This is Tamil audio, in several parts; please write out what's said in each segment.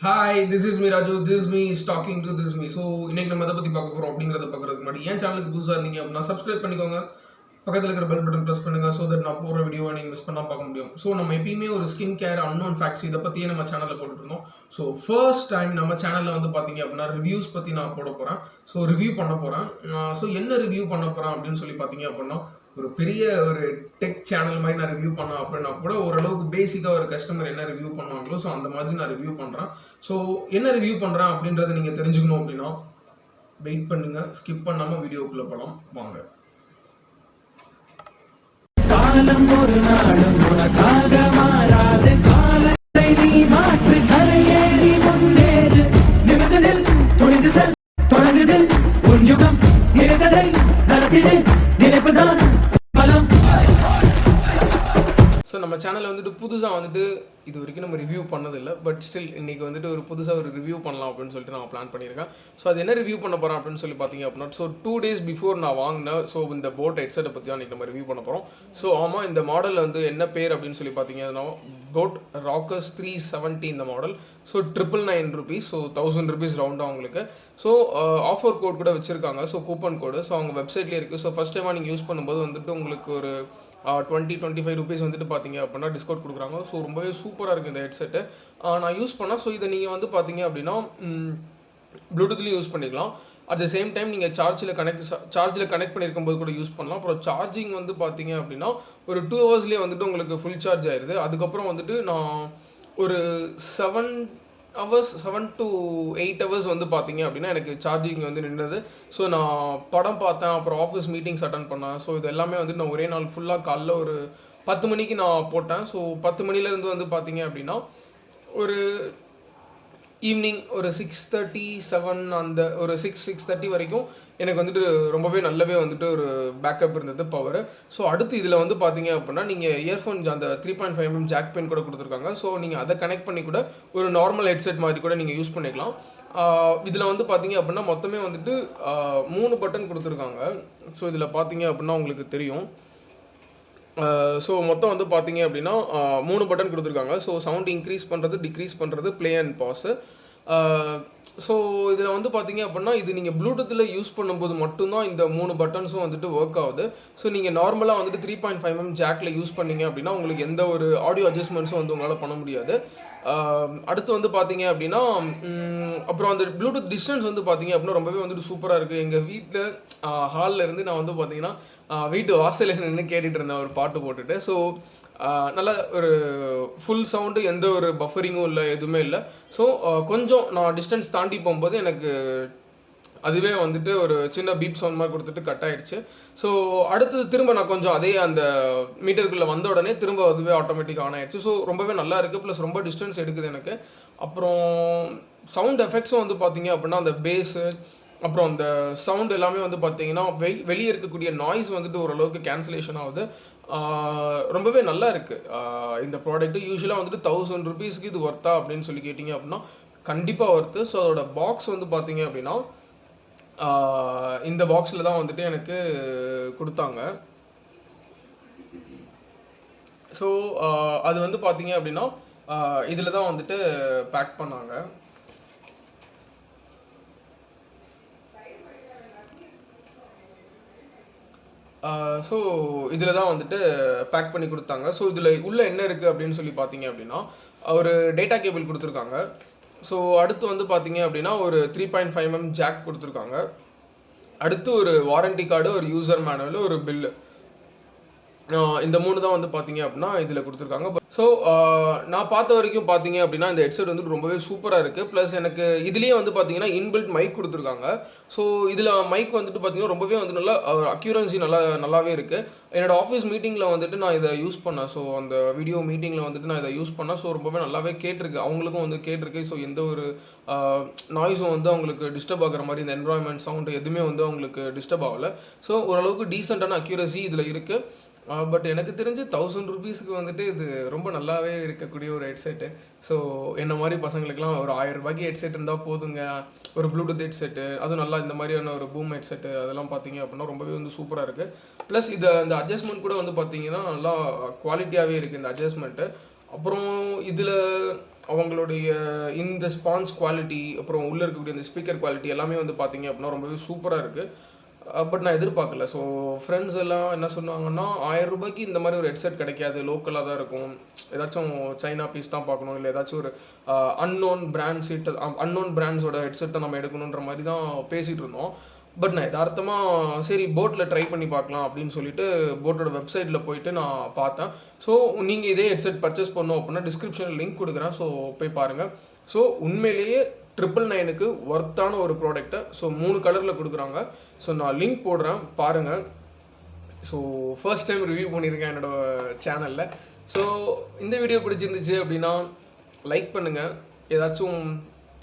Hi this is me Raju this me talking to this me so இன்னைக்கு நம்ம அதை பற்றி பார்க்க போகிறோம் அப்படிங்கிறத பார்க்குறதுக்கு முன்னாடி என் சேனலுக்கு புதுசாக இருந்தீங்க அப்படின்னா சப்ஸ்கிரைப் பண்ணிக்கோங்க. பக்கத்தில் இருக்கிற பெல் பட்டன் ப்ரெஸ் பண்ணுங்க ஸோ தட் நான் போகிற வீடியோவை நீங்கள் மிஸ் பண்ணால் பார்க்க முடியும். ஸோ நம்ம எப்பயுமே ஒரு ஸ்கின் கேர் அன்னோன் ஃபேக்ட்ஸ் இதை பற்றியே நம்ம சேனலில் போட்டுருந்தோம் ஸோ ஃபர்ஸ்ட் டைம் நம்ம சேனலில் வந்து பார்த்தீங்க அப்படின்னா ரிவ்யூஸ் பற்றி நான் போட போகிறேன் ஸோ ரிவ்யூ பண்ண போகிறேன் ஸோ என்ன ரிவ்யூ பண்ண போகிறேன் அப்படின்னு சொல்லி பார்த்தீங்க அப்படின்னா ஒரு பெரிய ஒரு டெக் சேனல் மாதிரி நான் ரிவ்யூ பண்ணேன் அப்படின்னா கூட ஓரளவுக்கு பேசிக்காக ஒரு கஸ்டமர் என்ன ரிவ்யூ பண்ணுவாங்களோ ஸோ அந்த மாதிரி நான் ரிவ்யூ பண்ணுறேன் ஸோ என்ன ரிவ்யூ பண்ணுறேன் அப்படின்றத நீங்கள் தெரிஞ்சுக்கணும் அப்படின்னா வெயிட் பண்ணுங்கள் ஸ்கிப் பண்ணாமல் வீடியோக்குள்ளே போகலாம் வாங்க. காலம் ஒரு நாளும் உனக்காக மாறாது. காலத்தை நீ மாற்று கரையேறி முன்னேறு. நிமிடத்தில் துணிந்து செல் தொடங்குதில் உன் யுகம் நினைத்ததை நடத்திடு. நினைப்புதான் நம்ம சேனலில் வந்துட்டு புதுசாக வந்துட்டு இது வரைக்கும் நம்ம ரிவ்யூ பண்ணதில்லை. பட் ஸ்டில் இன்னைக்கு வந்துட்டு ஒரு புதுசாக ஒரு ரிவ்யூ பண்ணலாம் அப்படின்னு சொல்லிட்டு நான் பிளான் பண்ணியிருக்கேன். ஸோ அது என்ன ரிவ்யூ பண்ண போகிறேன் அப்படின்னு சொல்லி பார்த்தீங்க அப்படின்னா ஸோ டூ டேஸ் பிஃபோர் நான் வாங்கினேன் ஸோ இந்த போட் ஹெட்செட்டை பற்றி தான் நம்ம ரிவ்யூ பண்ண போகிறோம் ஸோ ஆமாம் இந்த மாடல் வந்து என்ன பேர் அப்படின்னு சொல்லி பார்த்தீங்கன்னா போட் ராக்கர்ஸ் த்ரீ செவன்ட்டி இந்த model so triple nine rupees so thousand rupees ரவுண்டாக உங்களுக்கு. ஸோ ஆஃபர் கோட் கூட வச்சுருக்காங்க. ஸோ கூப்பன் கோடு ஸோ அவங்க வெப்சைட்லேயே இருக்குது ஸோ ஃபஸ்ட் டைமாக நீங்கள் யூஸ் பண்ணும்போது வந்துட்டு உங்களுக்கு ஒரு டுவெண்ட்டி டுவெண்ட்டி ஃபைவ் ருபீஸ் வந்துட்டு பார்த்தீங்க அப்படின்னா டிஸ்கவுண்ட் கொடுக்குறாங்க. ஸோ ரொம்பவே சூப்பராக இருக்குது இந்த ஹெட்செட்டு நான் யூஸ் பண்ணால் ஸோ இதை நீங்கள் வந்து பார்த்தீங்க அப்படின்னா ப்ளூடூத்லேயும் யூஸ் பண்ணிக்கலாம். அட் த சேம் டைம் நீங்கள் சார்ஜில் கனெக்ட் சார்ஜில் கனெக்ட் பண்ணியிருக்கும் போது கூட யூஸ் பண்ணலாம். அப்புறம் சார்ஜிங் வந்து பார்த்தீங்க அப்படின்னா ஒரு டூ ஹவர்ஸ்லேயே வந்துட்டு உங்களுக்கு ஃபுல் சார்ஜ் ஆயிடுது அதுக்கப்புறம் வந்துட்டு நான் ஒரு seven hours seven to eight hours வந்து பார்த்தீங்க அப்படின்னா எனக்கு சார்ஜிங் வந்து நின்றது. ஸோ நான் படம் பார்த்தேன் அப்புறம் ஆஃபீஸ் மீட்டிங்ஸ் அட்டன் பண்ணேன். ஸோ இது எல்லாமே வந்து நான் ஒரே நாள் ஃபுல்லாக காலைல ஒரு பத்து மணிக்கு நான் போட்டேன். ஸோ பத்து மணிலேருந்து வந்து பார்த்தீங்க அப்படின்னா ஒரு ஈவினிங் ஒரு சிக்ஸ் தேர்ட்டி செவன் அந்த ஒரு சிக்ஸ் சிக்ஸ் தேர்ட்டி வரைக்கும் எனக்கு வந்துட்டு ரொம்பவே நல்லாவே வந்துட்டு ஒரு பேக்கப் இருந்தது பவர் ஸோ அடுத்து இதில் வந்து பார்த்தீங்க அப்படின்னா நீங்கள் இயர்ஃபோன் அந்த three point five mm jack pin கூட கொடுத்துருக்காங்க. ஸோ நீங்கள் அதை கனெக்ட் பண்ணி கூட ஒரு நார்மல் ஹெட்செட் மாதிரி கூட நீங்கள் யூஸ் பண்ணிக்கலாம். இதில் வந்து பார்த்தீங்க அப்படின்னா மொத்தமே வந்துட்டு மூணு பட்டன் கொடுத்துருக்காங்க. ஸோ இதில் பார்த்தீங்க அப்படின்னா உங்களுக்கு தெரியும். ஸோ மொத்தம் வந்து பார்த்தீங்க அப்படின்னா மூணு பட்டன் கொடுத்துருக்காங்க. ஸோ சவுண்ட் இன்க்ரீஸ் பண்ணுறது டிக்ரீஸ் பண்ணுறது ப்ளே அண்ட் பாஸு ஸோ இதில் வந்து பார்த்தீங்க அப்படின்னா இது நீங்கள் ப்ளூடூத்தில் யூஸ் பண்ணும்போது மட்டும்தான் இந்த மூணு பட்டன்ஸும் வந்துட்டு ஒர்க் ஆகுது. ஸோ நீங்கள் நார்மலாக வந்துட்டு த்ரீ பாயிண்ட் ஃபைவ் எம் ஜாக்கில் யூஸ் பண்ணீங்க அப்படின்னா உங்களுக்கு எந்த ஒரு ஆடியோ அட்ஜஸ்ட்மெண்ட்ஸும் வந்து உங்களால் பண்ண முடியாது. அடுத்து வந்து பார்த்தீங்க அப்படின்னா அப்புறம் அந்த ப்ளூடூத் டிஸ்டன்ஸ் வந்து பார்த்தீங்க அப்படின்னா ரொம்பவே வந்துட்டு சூப்பராக இருக்குது எங்கள் வீட்டில் ஹாலில் இருந்து நான் வந்து பார்த்தீங்கன்னா வீட்டு வாசலில் நின்று கேட்டுட்டு இருந்தேன் ஒரு பாட்டு போட்டுட்டு ஸோ நல்ல ஒரு ஃபுல் சவுண்டு எந்த ஒரு பஃபரிங்கும் இல்லை எதுவுமே இல்லை. ஸோ கொஞ்சம் நான் டிஸ்டன்ஸ் தாண்டி போகும்போது எனக்கு அதுவே வந்துட்டு ஒரு சின்ன பீப் சவுண்ட் மாதிரி கொடுத்துட்டு கட் ஆயிடுச்சு. ஸோ அடுத்தது திரும்ப நான் கொஞ்சம் அதே அந்த மீட்டருக்குள்ளே வந்த உடனே திரும்ப அதுவே ஆட்டோமேட்டிக் ஆன் ஆயிடுச்சு. ஸோ ரொம்பவே நல்லா இருக்குது ப்ளஸ் ரொம்ப டிஸ்டன்ஸ் எடுக்குது எனக்கு. அப்புறம் சவுண்ட் எஃபெக்ட்ஸும் வந்து பார்த்தீங்க அப்படின்னா அந்த பேஸு அப்புறம் அந்த சவுண்ட் எல்லாமே வந்து பார்த்தீங்கன்னா வெ வெளியே இருக்கக்கூடிய நாய்ஸ் வந்துட்டு ஓரளவுக்கு கேன்சலேஷன் ஆகுது. ரொம்பவே நல்லா இருக்குது இந்த ப்ராடக்ட்டு யூஸ்வலாக வந்துட்டு தௌசண்ட் ருபீஸ்க்கு இது ஒர்த்தா அப்படின்னு சொல்லி கேட்டிங்க அப்படின்னா கண்டிப்பாக ஒர்த்து ஸோ அதோட பாக்ஸ் வந்து பார்த்தீங்க அப்படின்னா இந்த பாக்ஸில் தான் வந்துட்டு எனக்கு கொடுத்தாங்க. ஸோ அது வந்து பார்த்தீங்க அப்படின்னா இதில் தான் வந்துட்டு பேக் பண்ணாங்க. ஸோ இதில் தான் வந்துட்டு பேக் பண்ணி கொடுத்தாங்க. ஸோ இதில் உள்ள என்ன இருக்குது அப்படின்னு சொல்லி பார்த்தீங்க அப்படின்னா ஒரு டேட்டா கேபிள் கொடுத்துருக்காங்க. ஸோ அடுத்து வந்து பார்த்தீங்க அப்படின்னா ஒரு three point five M jack கொடுத்துருக்காங்க. அடுத்து ஒரு வாரண்டி கார்டு ஒரு யூசர் மேனுவல் ஒரு பில்லு இந்த மூணு தான் வந்து பார்த்தீங்க அப்படின்னா இதில் கொடுத்துருக்காங்க. ஸோ நான் பார்த்த வரைக்கும் பார்த்தீங்க அப்படின்னா இந்த ஹெட்செட் வந்து ரொம்பவே சூப்பராக இருக்குது ப்ளஸ் எனக்கு இதுலேயே வந்து பார்த்தீங்கன்னா இன்பில்ட் மைக் கொடுத்துருக்காங்க. ஸோ இதில் மைக் வந்துட்டு பார்த்தீங்கன்னா ரொம்பவே வந்து நல்லா அக்யூரன்சி நல்லா நல்லாவே இருக்குது என்னோடய ஆஃபீஸ் மீட்டிங்கில் வந்துட்டு நான் இதை யூஸ் பண்ணேன். ஸோ அந்த வீடியோ மீட்டிங்கில் வந்துட்டு நான் இதை யூஸ் பண்ணேன். ஸோ ரொம்பவே நல்லாவே கேட்டிருக்கு. அவங்களுக்கும் வந்து கேட்டிருக்கு. ஸோ எந்த ஒரு நாய்ஸும் வந்து அவங்களுக்கு டிஸ்டர்ப் ஆகிற மாதிரி இந்த என்வரான்மெண்ட் சவுண்டு எதுவுமே வந்து அவங்களுக்கு டிஸ்டர்ப் ஆகலை. ஸோ ஓரளவுக்கு டீசெண்டான அக்யூரசி இதில் இருக்குது பட் எனக்கு தெரிஞ்சு தௌசண்ட் ருபீஸ்க்கு வந்துட்டு இது ரொம்ப நல்லாவே இருக்கக்கூடிய ஒரு ஹெட்செட்டு ஸோ என்ன மாதிரி பசங்களுக்குலாம் ஒரு ஆயிரம் ரூபாய்க்கு ஹெட்செட் இருந்தால் போதுங்க. ஒரு ப்ளூடூத் ஹெட்செட்டு அதுவும் நல்லா இந்த மாதிரியான ஒரு பூம் ஹெட்செட்டு அதெல்லாம் பார்த்தீங்க அப்படின்னா ரொம்பவே வந்து சூப்பராக இருக்குது ப்ளஸ் இது அந்த அட்ஜஸ்ட்மெண்ட் கூட வந்து பார்த்தீங்கன்னா நல்லா குவாலிட்டியாகவே இருக்குது இந்த அட்ஜஸ்ட்மெண்ட்டு அப்புறம் இதில் அவங்களுடைய இந்த ஸ்பான்ஸ் குவாலிட்டி அப்புறம் உள்ளே இருக்கக்கூடிய இந்த ஸ்பீக்கர் குவாலிட்டி எல்லாமே வந்து பார்த்தீங்க அப்படின்னா ரொம்பவே சூப்பராக இருக்குது பட் நான் எதிர்பார்க்கல. ஸோ ஃப்ரெண்ட்ஸ் எல்லாம் என்ன சொன்னாங்கன்னா ஆயிரம் ரூபாய்க்கு இந்த மாதிரி ஒரு ஹெட்செட் கிடைக்காது. லோக்கலாக தான் இருக்கும். ஏதாச்சும் சைனா பீஸ் தான் பார்க்கணும். இல்லை ஏதாச்சும் ஒரு அன்னோன் பிராண்ட் சீட்டு அன்னோன் பிராண்ட்ஸோட ஹெட்செட்டை நம்ம எடுக்கணுன்ற மாதிரி தான் பேசிகிட்டு இருந்தோம். பட் நான் யதார்த்தமாக சரி போட்டில் ட்ரை பண்ணி பார்க்கலாம் அப்படின்னு சொல்லிட்டு போட்டோட வெப்சைட்டில் போயிட்டு நான் பார்த்தேன். ஸோ நீங்கள் இதே ஹெட்செட் பர்ச்சேஸ் பண்ணோம் அப்படின்னா டிஸ்கிரிப்ஷனில் லிங்க் கொடுக்குறேன். ஸோ போய் பாருங்கள் ஸோ உண்மையிலேயே ட்ரிபிள் நைனுக்கு ஒர்த்தான ஒரு ப்ராடக்ட்டை ஸோ மூணு கலரில் கொடுக்குறாங்க. ஸோ நான் லிங்க் போடுறேன் பாருங்கள் ஸோ ஃபர்ஸ்ட் டைம் ரிவ்யூ பண்ணியிருக்கேன் என்னோட சேனலில் ஸோ இந்த வீடியோ பிடிச்சிருந்துச்சு அப்படின்னா லைக் பண்ணுங்கள் ஏதாச்சும்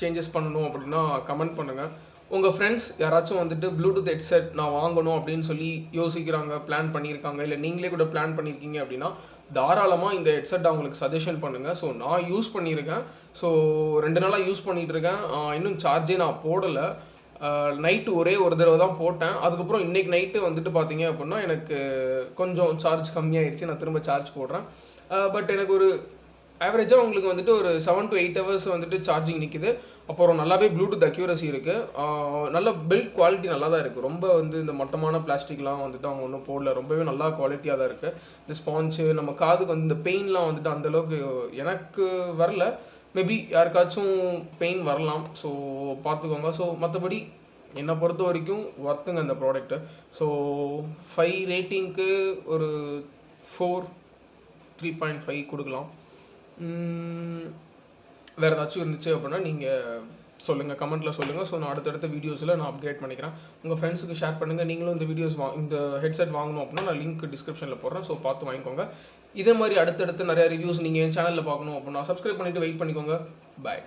சேஞ்சஸ் பண்ணணும் அப்படின்னா கமெண்ட் பண்ணுங்கள் உங்கள் ஃப்ரெண்ட்ஸ் யாராச்சும் வந்துட்டு ப்ளூடூத் ஹெட்செட் நான் வாங்கணும் அப்படின்னு சொல்லி யோசிக்கிறாங்க பிளான் பண்ணியிருக்காங்க இல்லை நீங்களே கூட பிளான் பண்ணியிருக்கீங்க அப்படின்னா தாராளமாக இந்த ஹெட்செட் அவங்களுக்கு சஜஷன் பண்ணுங்கள் ஸோ நான் யூஸ் பண்ணியிருக்கேன். ஸோ ரெண்டு நாளாக யூஸ் பண்ணிகிட்டு இருக்கேன் இன்னும் சார்ஜே நான் போடலை. நைட்டு ஒரே ஒரு தடவை தான் போட்டேன். அதுக்கப்புறம் இன்னைக்கு நைட்டு வந்துட்டு பார்த்தீங்க அப்படின்னா எனக்கு கொஞ்சம் சார்ஜ் கம்மியாயிடுச்சு நான் திரும்ப சார்ஜ் போடுறேன். பட் எனக்கு ஒரு ஆவரேஜாக உங்களுக்கு வந்துட்டு ஒரு செவன் டு எயிட் ஹவர்ஸ் வந்துட்டு சார்ஜிங் நிற்கிது அப்புறம் நல்லாவே ப்ளூடூத் அக்யூரசி இருக்குது நல்ல பில்ட் குவாலிட்டி நல்லா தான் இருக்குது ரொம்ப வந்து இந்த மட்டமான பிளாஸ்டிக்லாம் வந்துட்டு அவங்க ஒன்றும் போடல. ரொம்பவே நல்லா குவாலிட்டியாக தான் இருக்குது இந்த ஸ்பான்ஸு நம்ம காதுக்கு வந்து இந்த பெயின்லாம் வந்துட்டு அந்தளவுக்கு எனக்கு வரல. மேபி யாருக்காச்சும் பெயின் வரலாம். ஸோ பார்த்துக்கோங்க. ஸோ மற்றபடி என்னை பொறுத்த வரைக்கும் ஒர்த்துங்க அந்த ப்ராடக்ட்டு ஸோ ஃபைவ் ரேட்டிங்க்கு ஒரு ஃபோர் த்ரீ பாயிண்ட் ஃபைவ் கொடுக்கலாம். வேறு ஏதாச்சும் இருந்துச்சு அப்படின்னா நீங்கள் சொல்லுங்கள் கமெண்ட்டில் சொல்லுங்கள் ஸோ நான் அடுத்தடுத்த வீடியோஸில் நான் அப்கிரேட் பண்ணிக்கிறேன். உங்கள் ஃப்ரெண்ட்ஸுக்கு ஷேர் பண்ணுங்கள் நீங்களும் இந்த வீடியோஸ் வா இந்த ஹெட்செட் வாங்கணும் அப்படின்னா நான் லிங்க் டிஸ்கிரிப்ஷனில் போடுறேன். ஸோ பார்த்து வாங்கிக்கோங்க. இதே மாதிரி அடுத்தடுத்து நிறையா ரிவ்யூஸ் நீங்கள் என் சேனலில் பார்க்கணும் அப்படின்னா சப்ஸ்கிரைப் பண்ணிவிட்டு வெயிட் பண்ணிக்கோங்க. பாய்